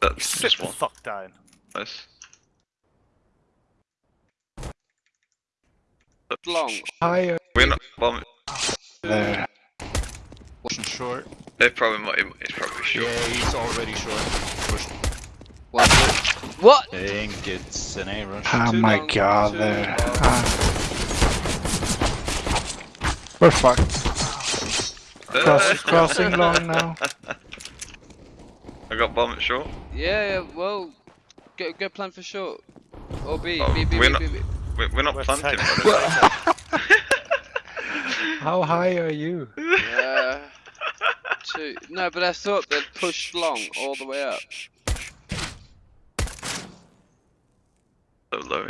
That's Sit just the one. fuck down. Nice. Long. Higher We're not bombing. there. Pushing short. They probably might. It's probably short. Yeah, he's already short. Push. One. What? I think it's an A rush. Oh Too my long, god, too there. long. Ah. We're fucked. Cross, crossing long now. I got bomb at short. Yeah, yeah, well, go, go plan for short. Or B, Oh, B, B, we're B, not- B, B. We're, we're not We're planting. tight. by the way. How high are you? Uh, two. No, but I thought they'd push long all the way up. so low.